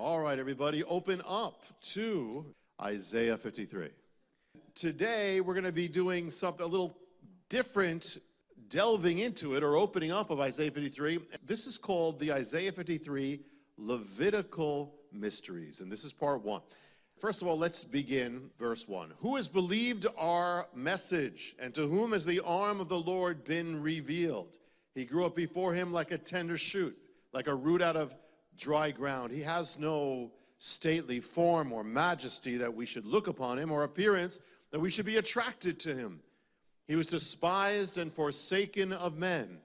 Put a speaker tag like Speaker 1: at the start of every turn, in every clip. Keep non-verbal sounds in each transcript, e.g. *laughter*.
Speaker 1: All right, everybody, open up to Isaiah 53. Today, we're going to be doing something a little different, delving into it or opening up of Isaiah 53. This is called the Isaiah 53 Levitical Mysteries, and this is part one. First of all, let's begin verse 1. Who has believed our message, and to whom has the arm of the Lord been revealed? He grew up before him like a tender shoot, like a root out of dry ground. He has no stately form or majesty that we should look upon him, or appearance that we should be attracted to him. He was despised and forsaken of men,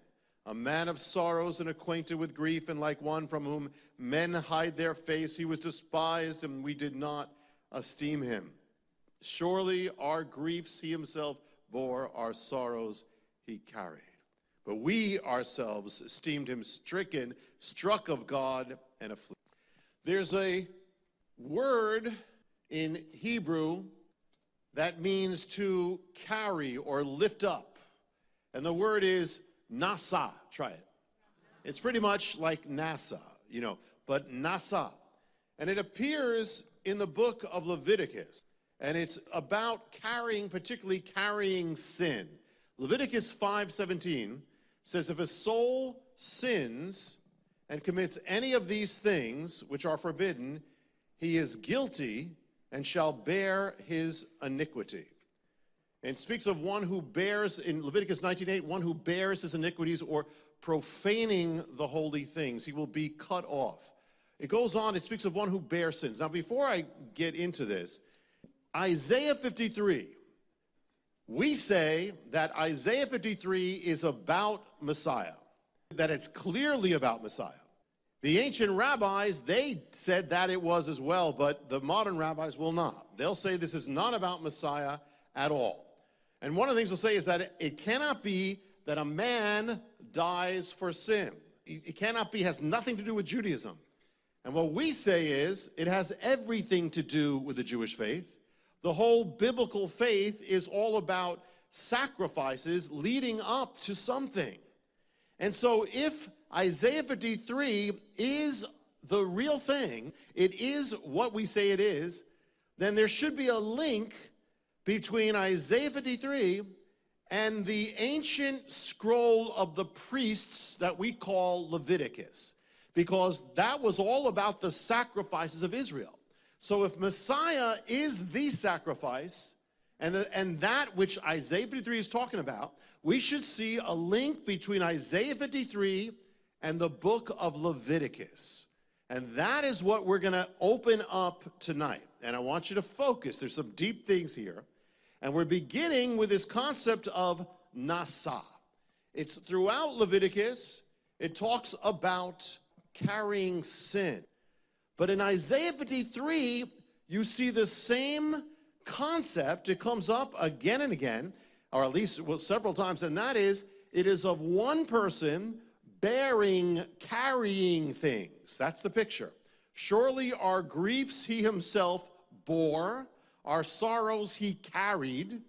Speaker 1: a man of sorrows and acquainted with grief, and like one from whom men hide their face, he was despised, and we did not esteem him. Surely our griefs he himself bore, our sorrows he carried. But we ourselves esteemed him stricken, struck of God, and afflicted. There's a word in Hebrew that means to carry or lift up. And the word is nasa. Try it. It's pretty much like NASA, you know, but nasa. And it appears in the book of Leviticus. And it's about carrying, particularly carrying sin. Leviticus 5:17 says if a soul sins and commits any of these things which are forbidden, he is guilty and shall bear his iniquity. And speaks of one who bears, in Leviticus 19.8, one who bears his iniquities or profaning the holy things. He will be cut off. It goes on, it speaks of one who bears sins. Now, before I get into this, Isaiah 53, we say that Isaiah 53 is about Messiah, that it's clearly about Messiah. The ancient rabbis, they said that it was as well, but the modern rabbis will not. They'll say this is not about Messiah at all. And one of the things they'll say is that it cannot be that a man dies for sin. It cannot be, has nothing to do with Judaism. And what we say is it has everything to do with the Jewish faith. The whole biblical faith is all about sacrifices leading up to something. And so if Isaiah 53 is the real thing, it is what we say it is, then there should be a link between Isaiah 53 and the ancient scroll of the priests that we call Leviticus because that was all about the sacrifices of Israel. So if Messiah is the sacrifice, and, the, and that which Isaiah 53 is talking about, we should see a link between Isaiah 53 and the book of Leviticus. And that is what we're going to open up tonight. And I want you to focus. There's some deep things here. And we're beginning with this concept of Nasa. It's throughout Leviticus, it talks about carrying sin. But in Isaiah 53, you see the same concept. It comes up again and again, or at least well, several times, and that is it is of one person bearing, carrying things. That's the picture. Surely our griefs he himself bore, our sorrows he carried,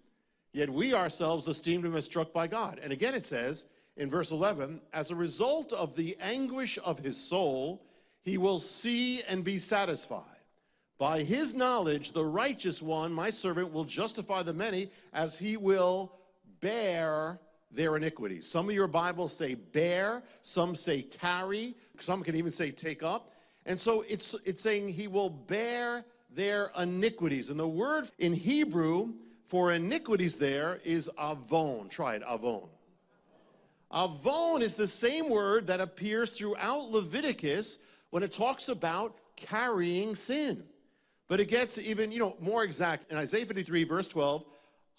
Speaker 1: yet we ourselves esteemed him as struck by God. And again it says, in verse 11, as a result of the anguish of his soul, he will see and be satisfied. By his knowledge, the righteous one, my servant, will justify the many as he will bear their iniquities. Some of your Bibles say bear, some say carry, some can even say take up. And so it's, it's saying he will bear their iniquities. And the word in Hebrew for iniquities there is avon. Try it, avon. Avon is the same word that appears throughout Leviticus when it talks about carrying sin. But it gets even, you know, more exact. In Isaiah 53, verse 12,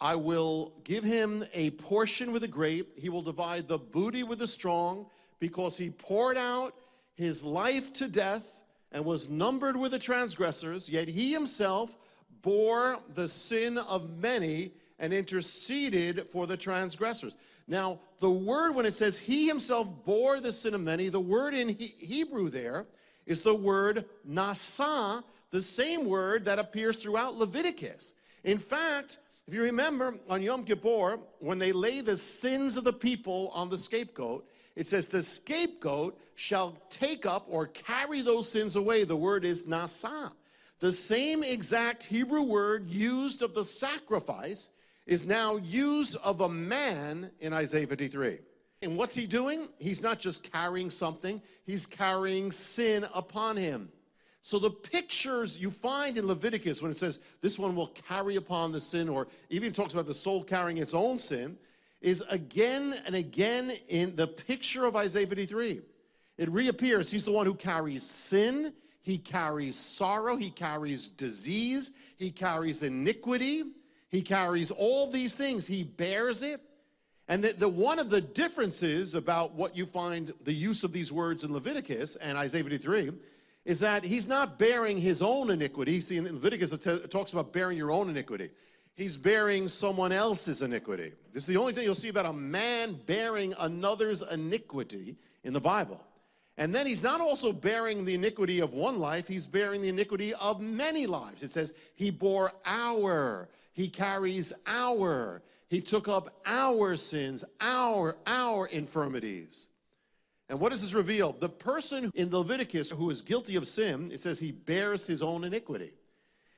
Speaker 1: I will give him a portion with the great. He will divide the booty with the strong because he poured out his life to death and was numbered with the transgressors, yet he himself bore the sin of many and interceded for the transgressors. Now, the word, when it says he himself bore the sin of many, the word in he Hebrew there is the word nasa, the same word that appears throughout Leviticus. In fact, if you remember on Yom Kippur, when they lay the sins of the people on the scapegoat, It says, The scapegoat shall take up or carry those sins away. The word is nasa. The same exact Hebrew word used of the sacrifice is now used of a man in Isaiah 53. And what's he doing? He's not just carrying something, he's carrying sin upon him. So the pictures you find in Leviticus when it says this one will carry upon the sin, or even talks about the soul carrying its own sin, is again and again in the picture of Isaiah 53. It reappears. He's the one who carries sin, he carries sorrow, he carries disease, he carries iniquity, he carries all these things, he bears it. And the, the, one of the differences about what you find the use of these words in Leviticus and Isaiah 53 is that he's not bearing his own iniquity. See, in Leviticus it, it talks about bearing your own iniquity. He's bearing someone else's iniquity. This is the only thing you'll see about a man bearing another's iniquity in the Bible. And then he's not also bearing the iniquity of one life, he's bearing the iniquity of many lives. It says, He bore our, He carries our, He took up our sins, our, our infirmities. And what does this reveal? The person in Leviticus who is guilty of sin, it says he bears his own iniquity.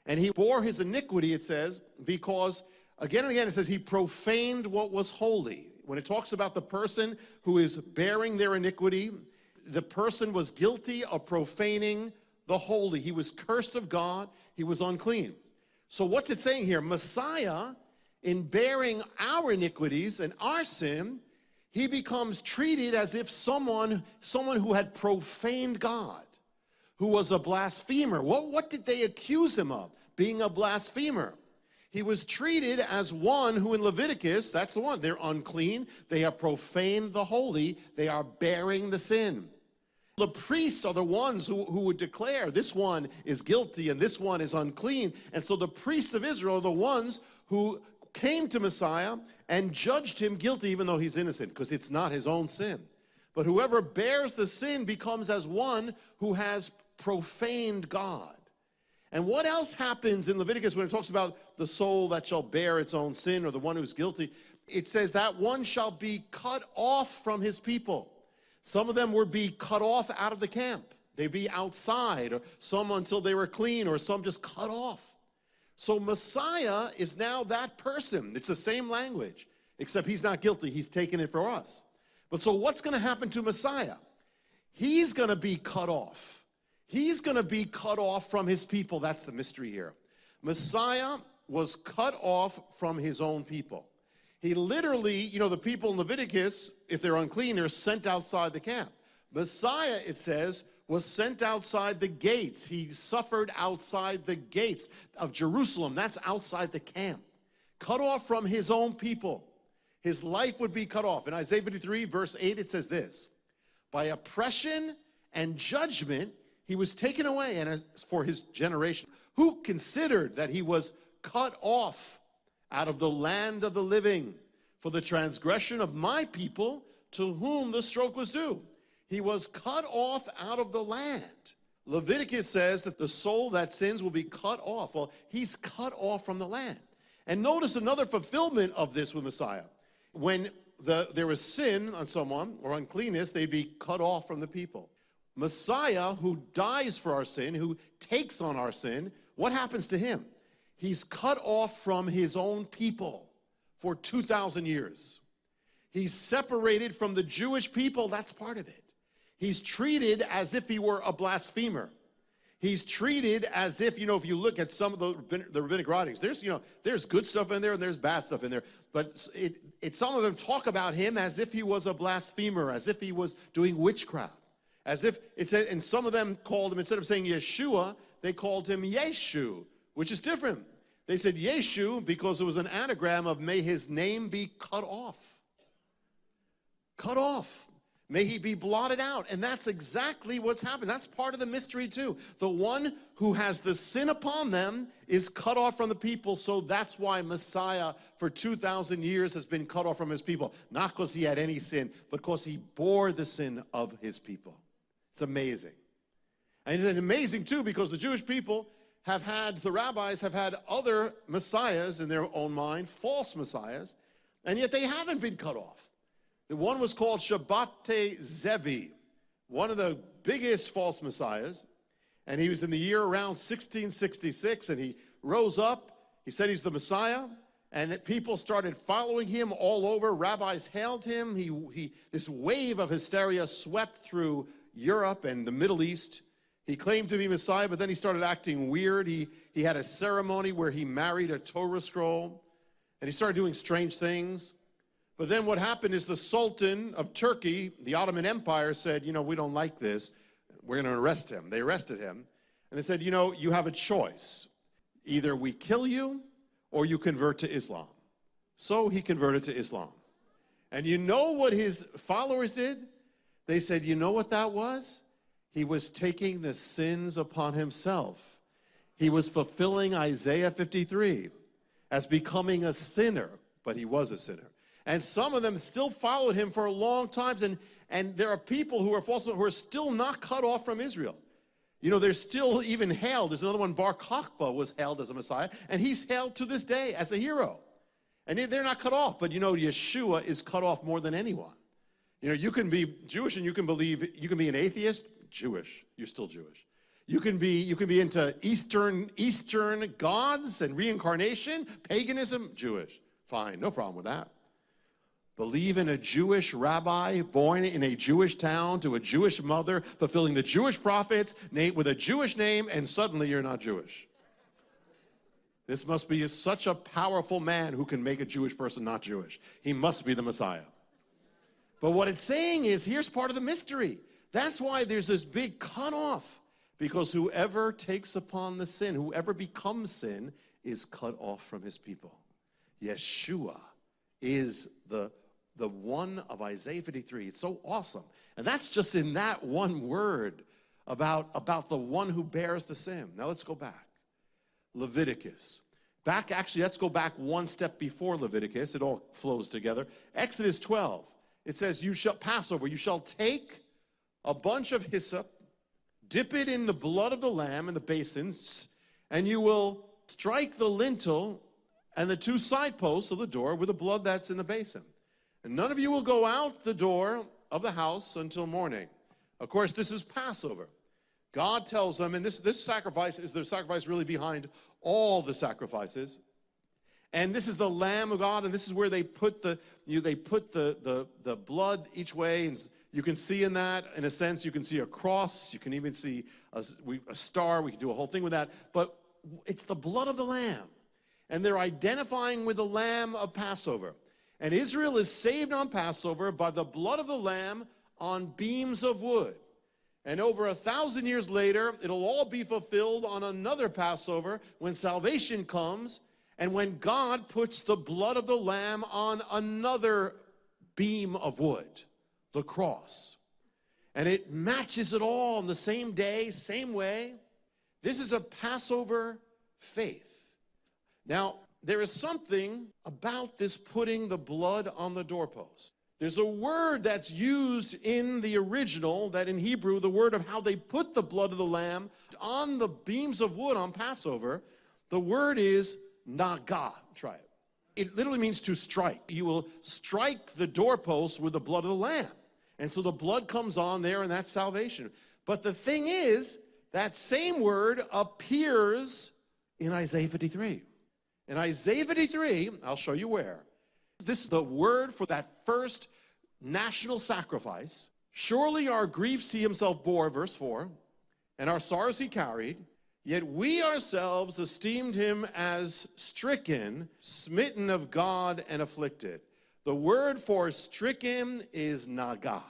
Speaker 1: And he bore his iniquity, it says, because again and again it says he profaned what was holy. When it talks about the person who is bearing their iniquity, the person was guilty of profaning the holy. He was cursed of God, he was unclean. So, what's it saying here? Messiah, in bearing our iniquities and our sin, he becomes treated as if someone, someone who had profaned God, who was a blasphemer. What, what did they accuse him of? Being a blasphemer. He was treated as one who in Leviticus, that's the one, they're unclean, they have profaned the holy, they are bearing the sin. The priests are the ones who, who would declare this one is guilty and this one is unclean. And so the priests of Israel are the ones who came to Messiah and judged him guilty, even though he's innocent, because it's not his own sin. But whoever bears the sin becomes as one who has profaned God. And what else happens in Leviticus when it talks about the soul that shall bear its own sin or the one who's guilty? It says that one shall be cut off from his people. Some of them would be cut off out of the camp. They'd be outside, or some until they were clean, or some just cut off. So Messiah is now that person. It's the same language, except he's not guilty. He's taken it for us. But so what's going to happen to Messiah? He's going to be cut off. He's going to be cut off from his people. That's the mystery here. Messiah was cut off from his own people. He literally, you know, the people in Leviticus, if they're unclean, are sent outside the camp. Messiah, it says, was sent outside the gates. He suffered outside the gates of Jerusalem. That's outside the camp. Cut off from his own people. His life would be cut off. In Isaiah 53, verse 8, it says this By oppression and judgment, he was taken away, and as for his generation, who considered that he was cut off out of the land of the living for the transgression of my people to whom the stroke was due. He was cut off out of the land. Leviticus says that the soul that sins will be cut off. Well, he's cut off from the land. And notice another fulfillment of this with Messiah. When the, there was sin on someone or uncleanness, they'd be cut off from the people. Messiah, who dies for our sin, who takes on our sin, what happens to him? He's cut off from his own people for 2,000 years. He's separated from the Jewish people. That's part of it. He's treated as if he were a blasphemer. He's treated as if, you know, if you look at some of the, the rabbinic writings, there's, you know, there's good stuff in there and there's bad stuff in there. But it, it, some of them talk about him as if he was a blasphemer, as if he was doing witchcraft. As if, it's, and some of them called him, instead of saying Yeshua, they called him Yeshu, which is different. They said Yeshu because it was an anagram of may his name be cut off. Cut off. May he be blotted out. And that's exactly what's happened. That's part of the mystery, too. The one who has the sin upon them is cut off from the people. So that's why Messiah, for 2,000 years, has been cut off from his people. Not because he had any sin, but because he bore the sin of his people. It's amazing. And it's amazing, too, because the Jewish people have had, the rabbis have had other messiahs in their own mind, false messiahs, and yet they haven't been cut off. One was called Shabbetai Zevi, one of the biggest false messiahs. And he was in the year around 1666, and he rose up. He said he's the Messiah, and that people started following him all over. Rabbis hailed him. He, he, this wave of hysteria swept through Europe and the Middle East. He claimed to be Messiah, but then he started acting weird. He, he had a ceremony where he married a Torah scroll, and he started doing strange things. But then what happened is the Sultan of Turkey, the Ottoman Empire, said, you know, we don't like this. We're going to arrest him. They arrested him. And they said, you know, you have a choice. Either we kill you or you convert to Islam. So he converted to Islam. And you know what his followers did? They said, you know what that was? He was taking the sins upon himself. He was fulfilling Isaiah 53 as becoming a sinner, but he was a sinner. And some of them still followed him for a long time. And, and there are people who are false who are still not cut off from Israel. You know, they're still even hailed. There's another one, Bar Kokhba was hailed as a Messiah, and he's hailed to this day as a hero. And they're not cut off, but you know, Yeshua is cut off more than anyone. You know, you can be Jewish and you can believe, you can be an atheist, Jewish, you're still Jewish. You can be, you can be into Eastern, Eastern gods and reincarnation, paganism, Jewish. Fine, no problem with that believe in a Jewish rabbi born in a Jewish town to a Jewish mother, fulfilling the Jewish prophets with a Jewish name, and suddenly you're not Jewish. This must be such a powerful man who can make a Jewish person not Jewish. He must be the Messiah. But what it's saying is here's part of the mystery. That's why there's this big cutoff. Because whoever takes upon the sin, whoever becomes sin, is cut off from his people. Yeshua is the the one of Isaiah 53. It's so awesome. And that's just in that one word about, about the one who bears the sin. Now let's go back. Leviticus. Back, actually, let's go back one step before Leviticus. It all flows together. Exodus 12. It says, You shall, Passover, you shall take a bunch of hyssop, dip it in the blood of the lamb in the basins, and you will strike the lintel and the two side posts of the door with the blood that's in the basin. And none of you will go out the door of the house until morning. Of course, this is Passover. God tells them, and this, this sacrifice is the sacrifice really behind all the sacrifices. And this is the Lamb of God, and this is where they put the you, they put the, the, the blood each way. And you can see in that, in a sense, you can see a cross. You can even see a, a star. We can do a whole thing with that. But it's the blood of the Lamb. And they're identifying with the Lamb of Passover. And Israel is saved on Passover by the blood of the Lamb on beams of wood. And over a thousand years later, it'll all be fulfilled on another Passover when salvation comes and when God puts the blood of the Lamb on another beam of wood, the cross. And it matches it all on the same day, same way. This is a Passover faith. Now, there is something about this putting the blood on the doorpost. There's a word that's used in the original, that in Hebrew, the word of how they put the blood of the lamb on the beams of wood on Passover. The word is naga. Try it. It literally means to strike. You will strike the doorpost with the blood of the lamb. And so the blood comes on there, and that's salvation. But the thing is, that same word appears in Isaiah 53. In Isaiah 53, I'll show you where. This is the word for that first national sacrifice. Surely our griefs he himself bore, verse 4, and our sorrows he carried, yet we ourselves esteemed him as stricken, smitten of God, and afflicted. The word for stricken is naga.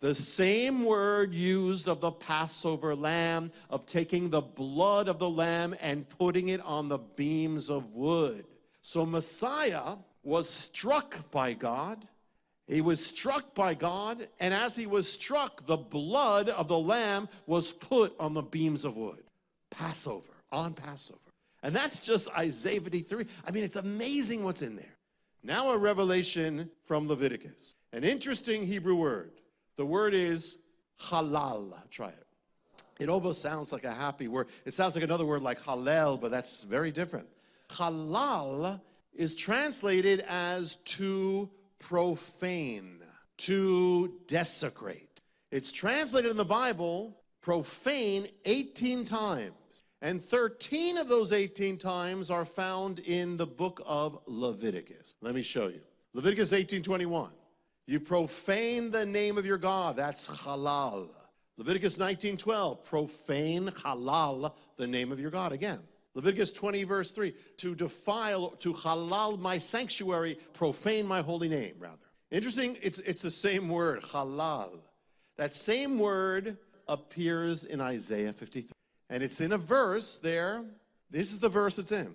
Speaker 1: The same word used of the Passover lamb, of taking the blood of the lamb and putting it on the beams of wood. So Messiah was struck by God. He was struck by God, and as he was struck, the blood of the lamb was put on the beams of wood. Passover, on Passover. And that's just Isaiah 53. I mean, it's amazing what's in there. Now, a revelation from Leviticus. An interesting Hebrew word. The word is halal. Try it. It almost sounds like a happy word. It sounds like another word like halal, but that's very different. Halal is translated as to profane. to desecrate. It's translated in the Bible profane 18 times. And 13 of those 18 times are found in the book of Leviticus. Let me show you. Leviticus 18:21. You profane the name of your God. That's halal. Leviticus 19:12. Profane halal the name of your God again. Leviticus 20 verse 3. To defile to halal my sanctuary, profane my holy name rather. Interesting, it's it's the same word, halal. That same word appears in Isaiah 53. And it's in a verse there. This is the verse it's in.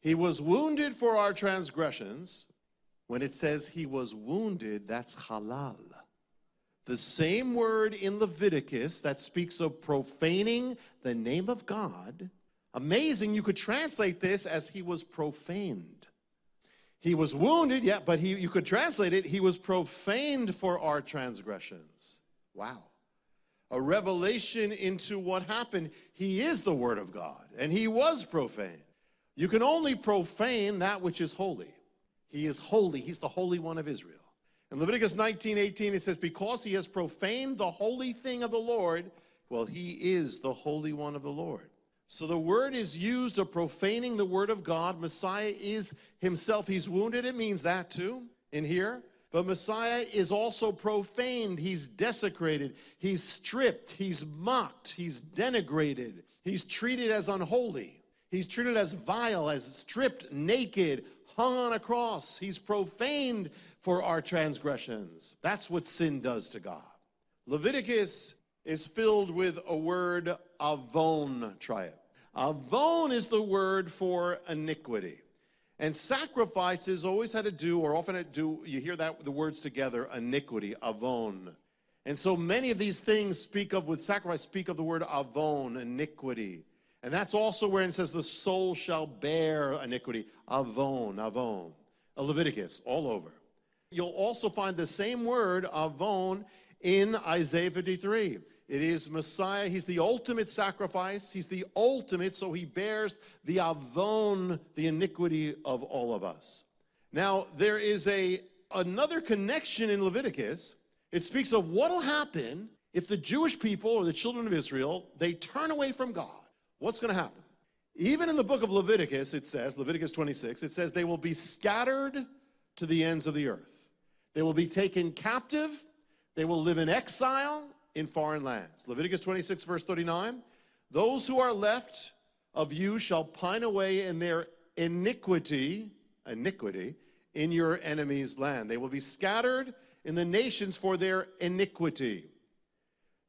Speaker 1: He was wounded for our transgressions. When it says he was wounded, that's halal. The same word in Leviticus that speaks of profaning the name of God. Amazing, you could translate this as he was profaned. He was wounded, yeah, but he, you could translate it, he was profaned for our transgressions. Wow a revelation into what happened. He is the Word of God, and he was profane. You can only profane that which is holy. He is holy. He's the Holy One of Israel. In Leviticus 19, 18, it says, Because he has profaned the holy thing of the Lord, well, he is the Holy One of the Lord. So the word is used of profaning the word of God. Messiah is himself. He's wounded. It means that too in here. But Messiah is also profaned. He's desecrated. He's stripped. He's mocked. He's denigrated. He's treated as unholy. He's treated as vile, as stripped, naked, hung on a cross. He's profaned for our transgressions. That's what sin does to God. Leviticus is filled with a word, avon. Try it. Avon is the word for iniquity. And sacrifices always had to do, or often to do, you hear that the words together, iniquity, avon. And so many of these things speak of, with sacrifice, speak of the word avon, iniquity. And that's also where it says the soul shall bear iniquity, avon, avon. Leviticus, all over. You'll also find the same word, avon, in Isaiah 53. It is Messiah. He's the ultimate sacrifice. He's the ultimate, so he bears the avon, the iniquity of all of us. Now, there is a another connection in Leviticus. It speaks of what will happen if the Jewish people or the children of Israel, they turn away from God. What's going to happen? Even in the book of Leviticus, it says, Leviticus 26, it says they will be scattered to the ends of the earth. They will be taken captive. They will live in exile in foreign lands. Leviticus 26, verse 39 Those who are left of you shall pine away in their iniquity, iniquity, in your enemy's land. They will be scattered in the nations for their iniquity.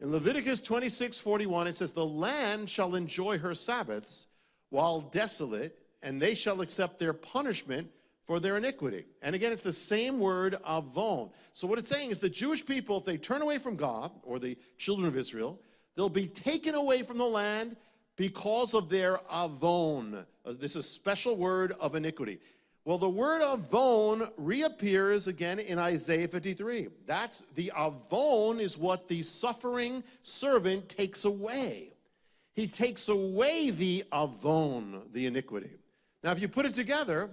Speaker 1: In Leviticus 26, 41, it says, The land shall enjoy her Sabbaths while desolate, and they shall accept their punishment for their iniquity. And again, it's the same word, avon. So what it's saying is the Jewish people, if they turn away from God, or the children of Israel, they'll be taken away from the land because of their avon. Uh, this is a special word of iniquity. Well, the word avon reappears again in Isaiah 53. That's the avon is what the suffering servant takes away. He takes away the avon, the iniquity. Now, if you put it together,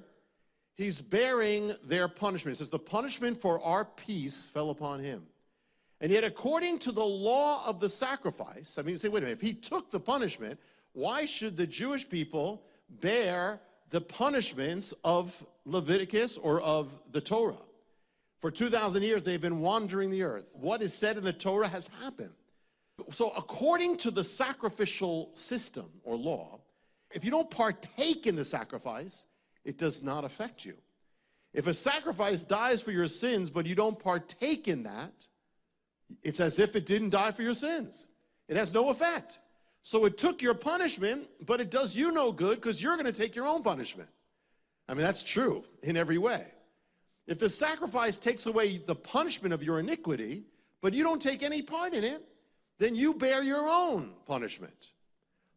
Speaker 1: He's bearing their punishment. It says, The punishment for our peace fell upon him. And yet, according to the law of the sacrifice, I mean, you say, wait a minute, if he took the punishment, why should the Jewish people bear the punishments of Leviticus or of the Torah? For 2,000 years, they've been wandering the earth. What is said in the Torah has happened. So, according to the sacrificial system or law, if you don't partake in the sacrifice, it does not affect you. If a sacrifice dies for your sins, but you don't partake in that, it's as if it didn't die for your sins. It has no effect. So it took your punishment, but it does you no good because you're going to take your own punishment. I mean, that's true in every way. If the sacrifice takes away the punishment of your iniquity, but you don't take any part in it, then you bear your own punishment.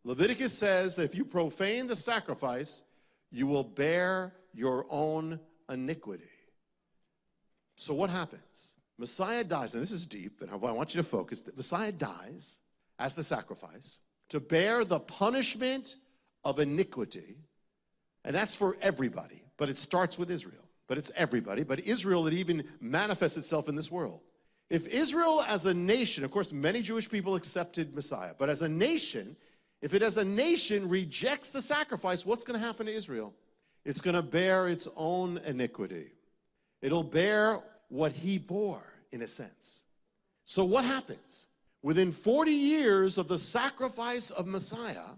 Speaker 1: Leviticus says that if you profane the sacrifice, you will bear your own iniquity. So, what happens? Messiah dies, and this is deep, and I want you to focus that Messiah dies as the sacrifice to bear the punishment of iniquity, and that's for everybody, but it starts with Israel. But it's everybody, but Israel, it even manifests itself in this world. If Israel as a nation, of course, many Jewish people accepted Messiah, but as a nation, if it as a nation rejects the sacrifice, what's going to happen to Israel? It's going to bear its own iniquity. It'll bear what he bore, in a sense. So, what happens? Within 40 years of the sacrifice of Messiah,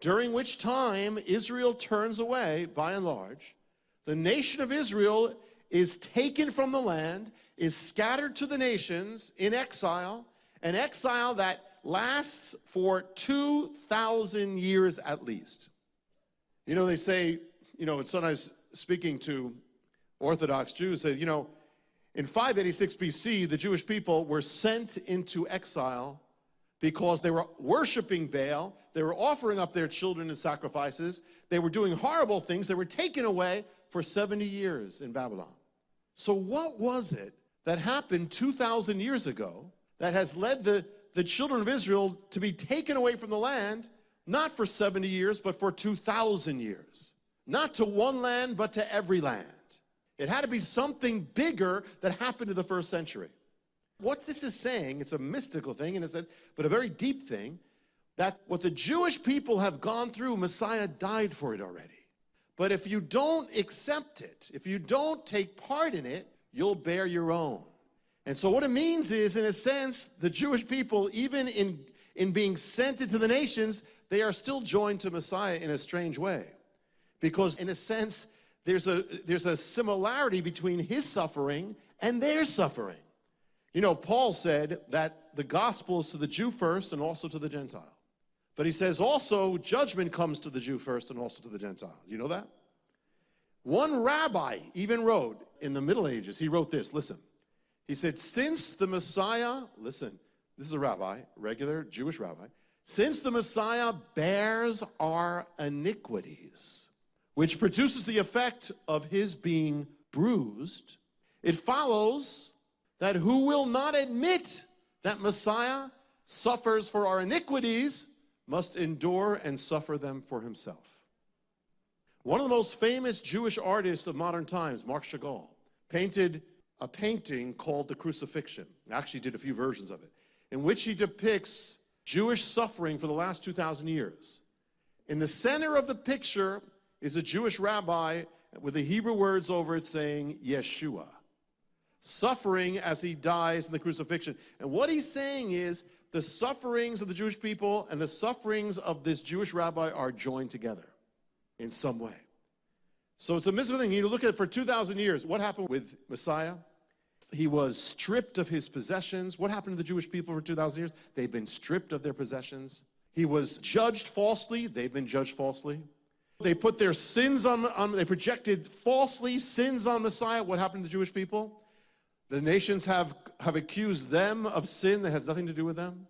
Speaker 1: during which time Israel turns away, by and large, the nation of Israel is taken from the land, is scattered to the nations in exile, an exile that lasts for 2,000 years at least. You know, they say, you know, it's sometimes speaking to Orthodox Jews, say, you know, in 586 BC, the Jewish people were sent into exile because they were worshiping Baal, they were offering up their children in sacrifices, they were doing horrible things, they were taken away for 70 years in Babylon. So, what was it that happened 2,000 years ago that has led the, the children of Israel to be taken away from the land, not for 70 years, but for 2,000 years? Not to one land, but to every land. It had to be something bigger that happened in the first century. What this is saying, it's a mystical thing in a sense, but a very deep thing, that what the Jewish people have gone through, Messiah died for it already. But if you don't accept it, if you don't take part in it, you'll bear your own. And so what it means is, in a sense, the Jewish people, even in, in being sent into the nations, they are still joined to Messiah in a strange way. Because in a sense, there's a, there's a similarity between his suffering and their suffering. You know, Paul said that the gospel is to the Jew first and also to the Gentile. But he says also judgment comes to the Jew first and also to the Gentile. You know that? One rabbi even wrote in the Middle Ages, he wrote this listen. He said, Since the Messiah, listen, this is a rabbi, regular Jewish rabbi, since the Messiah bears our iniquities, which produces the effect of his being bruised, it follows that who will not admit that Messiah suffers for our iniquities must endure and suffer them for himself. One of the most famous Jewish artists of modern times, Marc Chagall, painted a painting called The Crucifixion. Actually, did a few versions of it, in which he depicts Jewish suffering for the last 2,000 years. In the center of the picture is a Jewish rabbi with the Hebrew words over it saying, Yeshua, suffering as he dies in the crucifixion. And what he's saying is the sufferings of the Jewish people and the sufferings of this Jewish rabbi are joined together in some way. So it's a mystical thing. You look at it for 2,000 years. What happened with Messiah? He was stripped of his possessions. What happened to the Jewish people for 2,000 years? They've been stripped of their possessions. He was judged falsely. They've been judged falsely. They put their sins on, on, they projected falsely sins on Messiah. What happened to the Jewish people? The nations have, have accused them of sin that has nothing to do with them.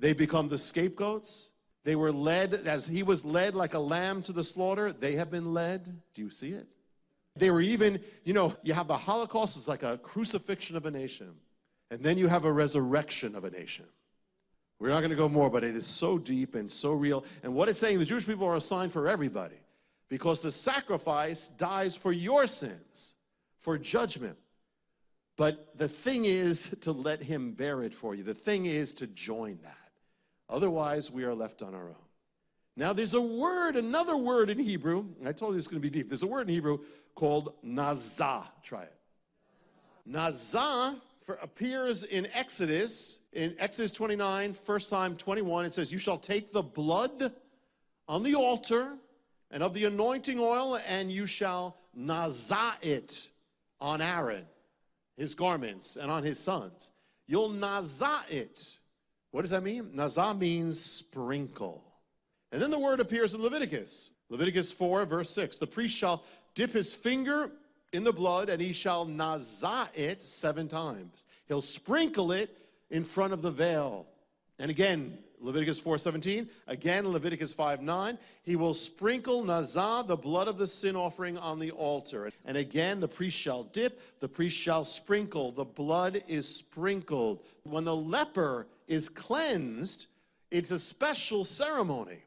Speaker 1: They become the scapegoats. They were led, as he was led like a lamb to the slaughter, they have been led. Do you see it? They were even, you know, you have the Holocaust is like a crucifixion of a nation. And then you have a resurrection of a nation. We're not going to go more, but it is so deep and so real. And what it's saying, the Jewish people are a sign for everybody because the sacrifice dies for your sins, for judgment. But the thing is *laughs* to let him bear it for you. The thing is to join that. Otherwise, we are left on our own. Now, there's a word, another word in Hebrew. I told you it's going to be deep. There's a word in Hebrew called nazah. Try it. Nazah for, appears in Exodus, in Exodus 29, first time 21. It says, You shall take the blood on the altar and of the anointing oil, and you shall nazah it on Aaron, his garments, and on his sons. You'll nazah it. What does that mean? Nazah means sprinkle. And then the word appears in Leviticus. Leviticus 4, verse 6. The priest shall dip his finger in the blood, and he shall nazah it seven times. He'll sprinkle it in front of the veil. And again, Leviticus 4:17, again Leviticus 5:9, he will sprinkle nazah, the blood of the sin offering on the altar. And again the priest shall dip, the priest shall sprinkle, the blood is sprinkled. When the leper is cleansed, it's a special ceremony.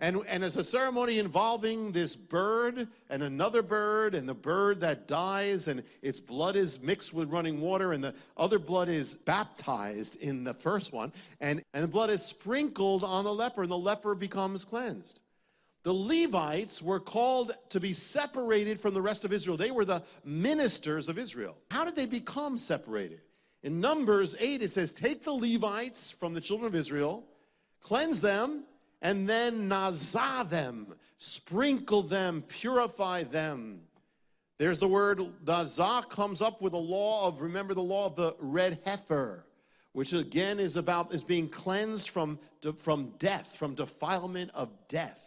Speaker 1: And, and it's a ceremony involving this bird and another bird, and the bird that dies, and its blood is mixed with running water, and the other blood is baptized in the first one, and, and the blood is sprinkled on the leper, and the leper becomes cleansed. The Levites were called to be separated from the rest of Israel. They were the ministers of Israel. How did they become separated? In Numbers 8, it says, Take the Levites from the children of Israel, cleanse them, and then nazah them, sprinkle them, purify them. There's the word nazah comes up with the law of, remember the law of the red heifer, which again is about, is being cleansed from, from death, from defilement of death.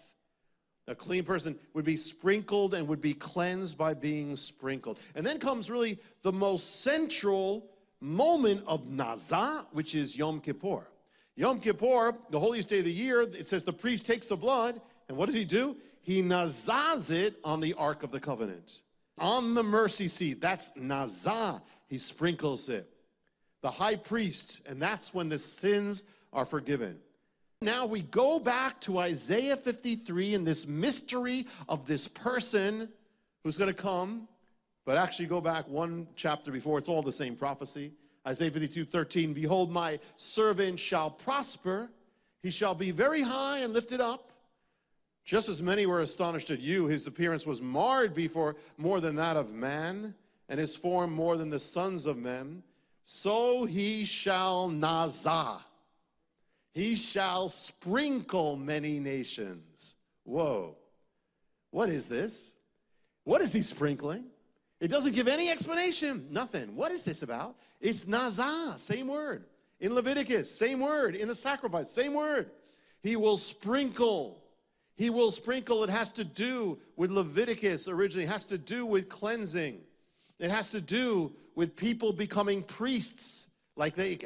Speaker 1: A clean person would be sprinkled and would be cleansed by being sprinkled. And then comes really the most central moment of Nazah, which is Yom Kippur. Yom Kippur, the holiest day of the year, it says the priest takes the blood, and what does he do? He nazaz it on the Ark of the Covenant. On the mercy seat, that's nazah. He sprinkles it. The high priest, and that's when the sins are forgiven. Now we go back to Isaiah 53 and this mystery of this person who's going to come, but actually go back one chapter before, it's all the same prophecy. Isaiah 52, 13, Behold, my servant shall prosper. He shall be very high and lifted up. Just as many were astonished at you, his appearance was marred before more than that of man, and his form more than the sons of men. So he shall nazah. He shall sprinkle many nations. Whoa. What is this? What is he sprinkling? It doesn't give any explanation, nothing. What is this about? It's nazah, same word. In Leviticus, same word. In the sacrifice, same word. He will sprinkle. He will sprinkle. It has to do with Leviticus originally. It has to do with cleansing. It has to do with people becoming priests. Like they,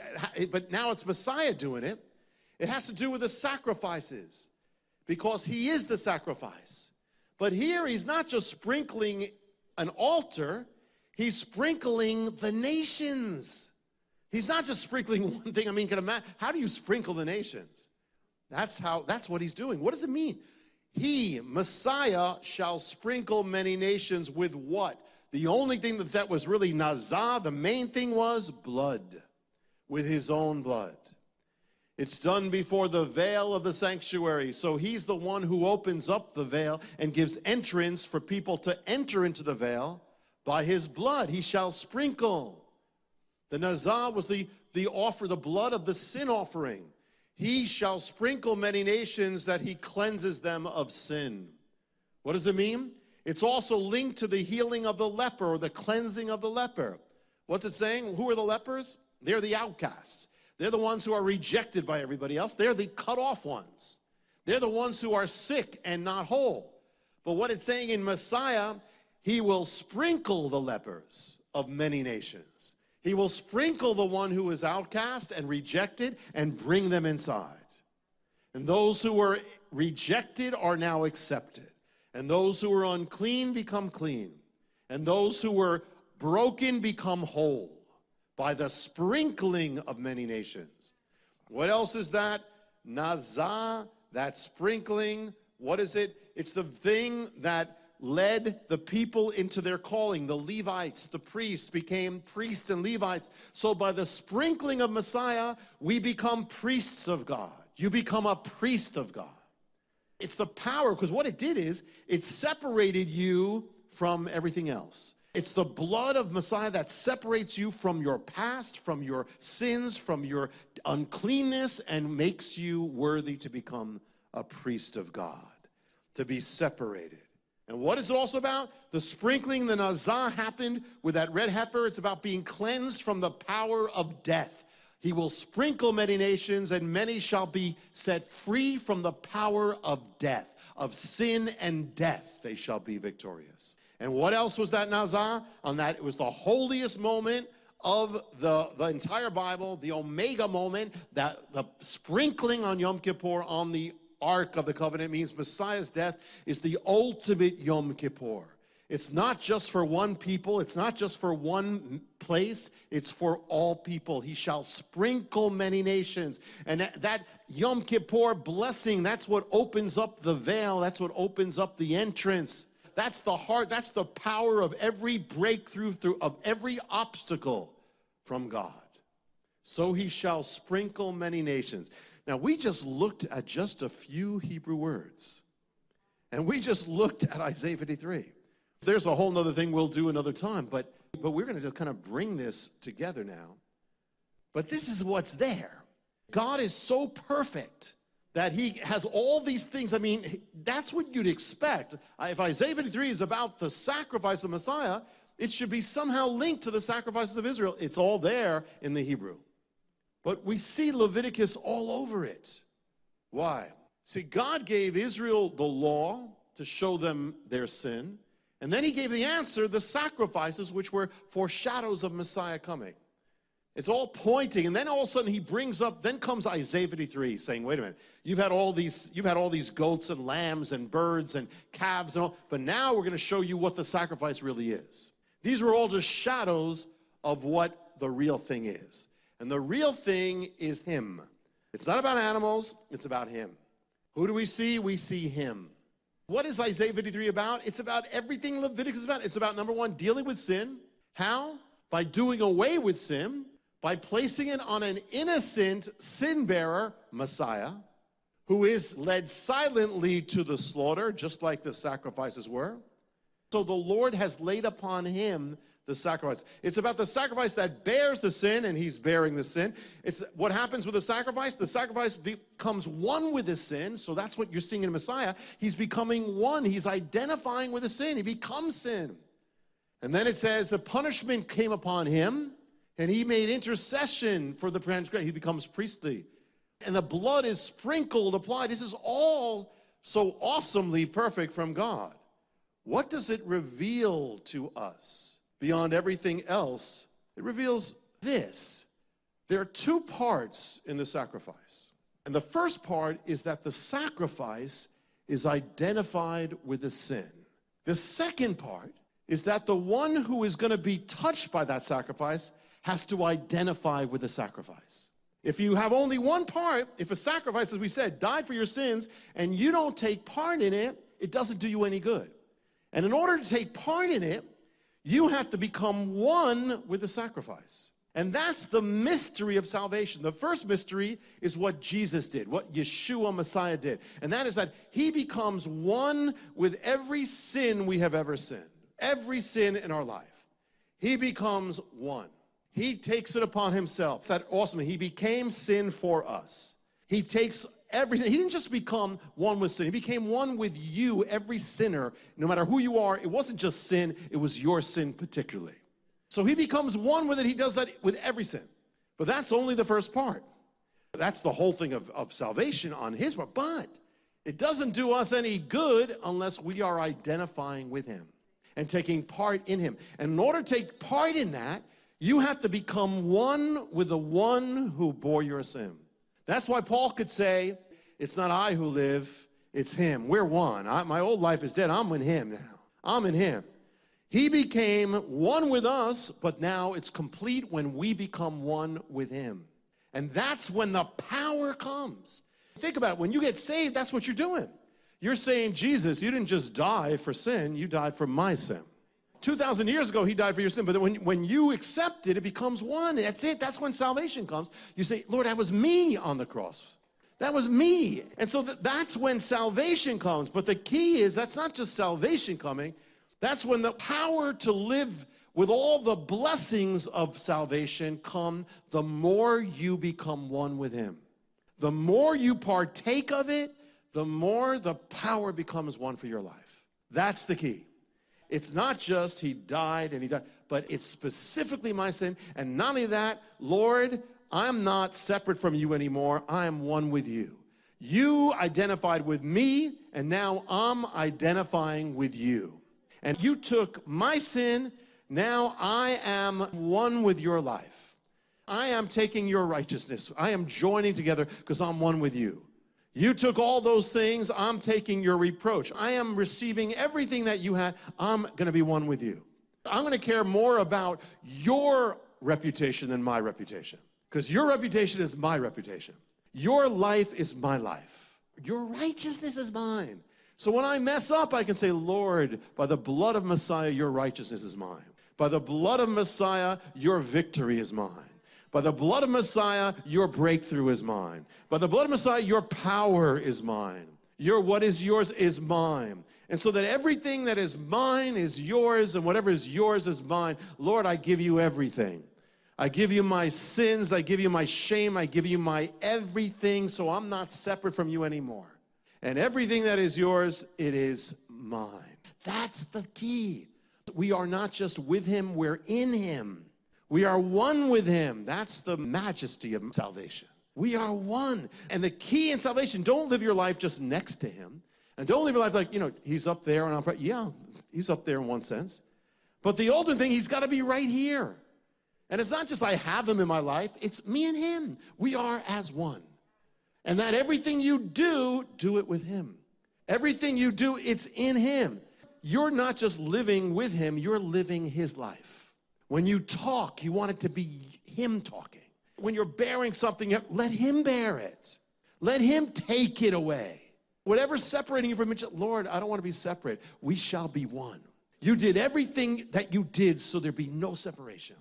Speaker 1: but now it's Messiah doing it. It has to do with the sacrifices because he is the sacrifice. But here he's not just sprinkling an altar, he's sprinkling the nations. He's not just sprinkling *laughs* one thing. I mean, can imagine, how do you sprinkle the nations? That's how, that's what he's doing. What does it mean? He, Messiah, shall sprinkle many nations with what? The only thing that that was really nazah, the main thing was blood, with his own blood. It's done before the veil of the sanctuary. So he's the one who opens up the veil and gives entrance for people to enter into the veil. By his blood he shall sprinkle. The nazah was the, the offer, the blood of the sin offering. He shall sprinkle many nations that he cleanses them of sin. What does it mean? It's also linked to the healing of the leper or the cleansing of the leper. What's it saying? Who are the lepers? They're the outcasts. They're the ones who are rejected by everybody else. They're the cut off ones. They're the ones who are sick and not whole. But what it's saying in Messiah, he will sprinkle the lepers of many nations. He will sprinkle the one who is outcast and rejected and bring them inside. And those who were rejected are now accepted. And those who were unclean become clean. And those who were broken become whole by the sprinkling of many nations. What else is that? Nazah, that sprinkling. What is it? It's the thing that led the people into their calling. The Levites, the priests, became priests and Levites. So by the sprinkling of Messiah, we become priests of God. You become a priest of God. It's the power, because what it did is it separated you from everything else. It's the blood of Messiah that separates you from your past, from your sins, from your uncleanness, and makes you worthy to become a priest of God, to be separated. And what is it also about? The sprinkling, the nazah happened with that red heifer. It's about being cleansed from the power of death. He will sprinkle many nations, and many shall be set free from the power of death, of sin and death. They shall be victorious. And what else was that Nazah? On that, it was the holiest moment of the, the entire Bible, the Omega moment, that the sprinkling on Yom Kippur on the Ark of the Covenant means Messiah's death is the ultimate Yom Kippur. It's not just for one people, it's not just for one place, it's for all people. He shall sprinkle many nations. And that, that, Yom Kippur blessing, that's what opens up the veil, that's what opens up the entrance. That's the heart, that's the power of every breakthrough, through, of every obstacle from God. So he shall sprinkle many nations. Now, we just looked at just a few Hebrew words. And we just looked at Isaiah 53. There's a whole nother thing we'll do another time, but, but we're going to just kind of bring this together now. But this is what's there. God is so perfect that he has all these things. I mean, that's what you'd expect. If Isaiah 53 is about the sacrifice of Messiah, it should be somehow linked to the sacrifices of Israel. It's all there in the Hebrew. But we see Leviticus all over it. Why? See, God gave Israel the law to show them their sin. And then he gave the answer, the sacrifices, which were foreshadows of Messiah coming. It's all pointing, and then all of a sudden he brings up, then comes Isaiah 53 saying, wait a minute, you've had all these, you've had all these goats and lambs and birds and calves and all, but now we're going to show you what the sacrifice really is. These were all just shadows of what the real thing is. And the real thing is him. It's not about animals, it's about him. Who do we see? We see him. What is Isaiah 53 about? It's about everything Leviticus is about. It's about number one, dealing with sin. How? By doing away with sin, by placing it on an innocent sin bearer, Messiah, who is led silently to the slaughter, just like the sacrifices were. So the Lord has laid upon him the sacrifice. It's about the sacrifice that bears the sin, and he's bearing the sin. It's what happens with the sacrifice. The sacrifice becomes one with the sin. So that's what you're seeing in Messiah. He's becoming one. He's identifying with the sin. He becomes sin. And then it says the punishment came upon him, and he made intercession for the transgression. He becomes priestly. And the blood is sprinkled, applied. This is all so awesomely perfect from God. What does it reveal to us? beyond everything else, it reveals this. There are two parts in the sacrifice. And the first part is that the sacrifice is identified with the sin. The second part is that the one who is going to be touched by that sacrifice has to identify with the sacrifice. If you have only one part, if a sacrifice, as we said, died for your sins, and you don't take part in it, it doesn't do you any good. And in order to take part in it, you have to become one with the sacrifice. And that's the mystery of salvation. The first mystery is what Jesus did, what Yeshua Messiah did. And that is that he becomes one with every sin we have ever sinned, every sin in our life. He becomes one. He takes it upon himself. It's that awesome. He became sin for us. He takes everything. He didn't just become one with sin. He became one with you, every sinner, no matter who you are. It wasn't just sin, it was your sin particularly. So he becomes one with it. He does that with every sin. But that's only the first part. That's the whole thing of, of salvation on his part. But it doesn't do us any good unless we are identifying with him and taking part in him. And in order to take part in that, you have to become one with the one who bore your sin. That's why Paul could say, It's not I who live, it's him. We're one. I, my old life is dead. I'm in him now. I'm in him. He became one with us, but now it's complete when we become one with him. And that's when the power comes. Think about it. When you get saved, that's what you're doing. You're saying, Jesus, you didn't just die for sin, you died for my sin. 2,000 years ago, he died for your sin. But when, when you accept it, it becomes one. That's it. That's when salvation comes. You say, Lord, that was me on the cross. That was me. And so th- that's when salvation comes. But the key is that's not just salvation coming, that's when the power to live with all the blessings of salvation come the more you become one with Him. The more you partake of it, the more the power becomes one for your life. That's the key. It's not just he died and he died, but it's specifically my sin. And not only that, Lord, I'm not separate from you anymore. I am one with you. You identified with me, and now I'm identifying with you. And you took my sin, now I am one with your life. I am taking your righteousness. I am joining together because I'm one with you. You took all those things. I'm taking your reproach. I am receiving everything that you had. I'm going to be one with you. I'm going to care more about your reputation than my reputation. Because your reputation is my reputation. Your life is my life. Your righteousness is mine. So when I mess up, I can say, Lord, by the blood of Messiah, your righteousness is mine. By the blood of Messiah, your victory is mine. By the blood of Messiah, your breakthrough is mine. By the blood of Messiah, your power is mine. Your what is yours is mine. And so that everything that is mine is yours, and whatever is yours is mine. Lord, I give you everything. I give you my sins, I give you my shame, I give you my everything, so I'm not separate from you anymore. And everything that is yours, it is mine. That's the key. We are not just with him, we're in him. We are one with him. That's the majesty of salvation. We are one. And the key in salvation, don't live your life just next to him. And don't live your life like, you know, he's up there and I'm, yeah, he's up there in one sense. But the ultimate thing, he's got to be right here. And it's not just I have him in my life, it's me and him. We are as one. And that everything you do, do it with him. Everything you do, it's in him. You're not just living with him, you're living his life. When you talk, you want it to be Him talking. When you're bearing something, let Him bear it. Let Him take it away. Whatever's separating you from each other, Lord, I don't want to be separate. We shall be one. You did everything that you did so there be no separation.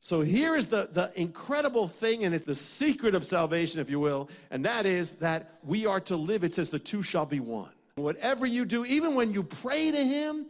Speaker 1: So here is the, the incredible thing, and it's the secret of salvation, if you will, and that is that we are to live. It says the two shall be one. Whatever you do, even when you pray to Him,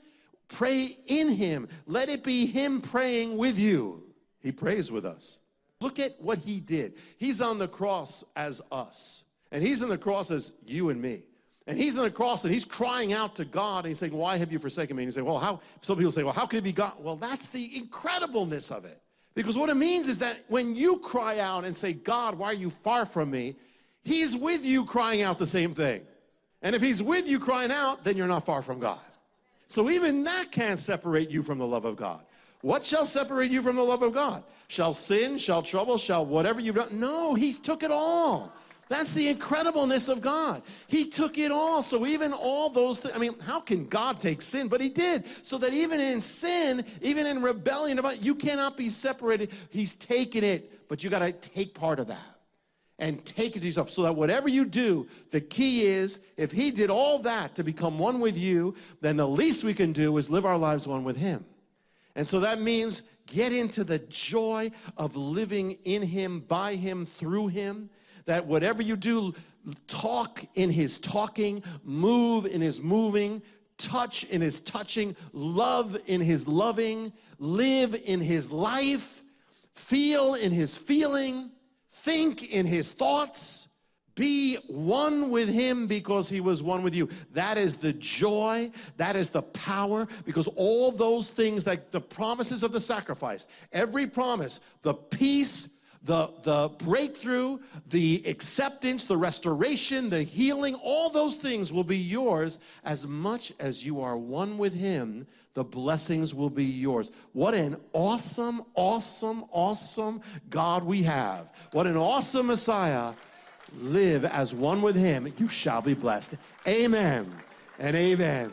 Speaker 1: Pray in Him. Let it be Him praying with you. He prays with us. Look at what He did. He's on the cross as us, and He's on the cross as you and me. And he's on the cross and he's crying out to God and he's saying, Why have you forsaken me? And he's saying, Well, how some people say, Well, how could it be God? Well, that's the incredibleness of it. Because what it means is that when you cry out and say, God, why are you far from me? He's with you crying out the same thing. And if he's with you crying out, then you're not far from God. So even that can't separate you from the love of God. What shall separate you from the love of God? Shall sin, shall trouble, shall whatever you've done? No, He's took it all. That's the incredibleness of God. He took it all. So even all those things, I mean, how can God take sin? But he did. So that even in sin, even in rebellion, you cannot be separated. He's taken it, but you got to take part of that and take it to yourself so that whatever you do, the key is if he did all that to become one with you, then the least we can do is live our lives one with him. And so that means get into the joy of living in him, by him, through him. That whatever you do, talk in his talking, move in his moving, touch in his touching, love in his loving, live in his life, feel in his feeling think in his thoughts, be one with him because he was one with you. That is the joy, that is the power, because all those things, like the promises of the sacrifice, every promise, the peace, the, the breakthrough, the acceptance, the restoration, the healing, all those things will be yours as much as you are one with Him. The blessings will be yours. What an awesome, awesome, awesome God we have. What an awesome Messiah. Live as one with Him. You shall be blessed. Amen and amen.